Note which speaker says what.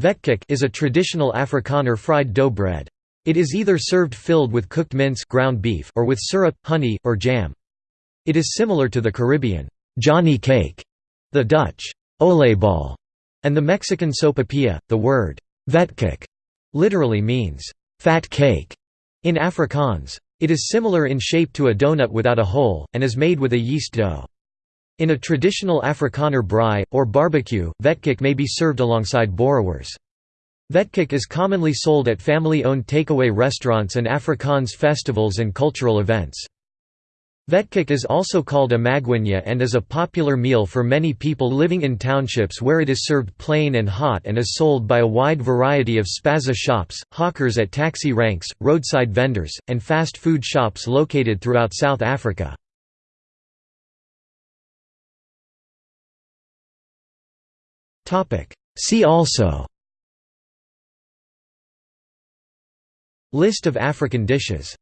Speaker 1: Vetkoek is a traditional Afrikaner fried dough bread. It is either served filled with cooked mince ground beef or with syrup, honey, or jam. It is similar to the Caribbean Johnny cake, the Dutch oliebollen, and the Mexican sopapilla. The word vetkoek literally means fat cake in Afrikaans. It is similar in shape to a donut without a hole, and is made with a yeast dough. In a traditional Afrikaner braai, or barbecue, vetkoek may be served alongside boerewors. Vetkoek is commonly sold at family-owned takeaway restaurants and Afrikaans festivals and cultural events. Vetkoek is also called a magwinya and is a popular meal for many people living in townships where it is served plain and hot and is sold by a wide variety of spaza shops, hawkers at taxi ranks, roadside vendors, and fast food shops located throughout South Africa. See also. List of African dishes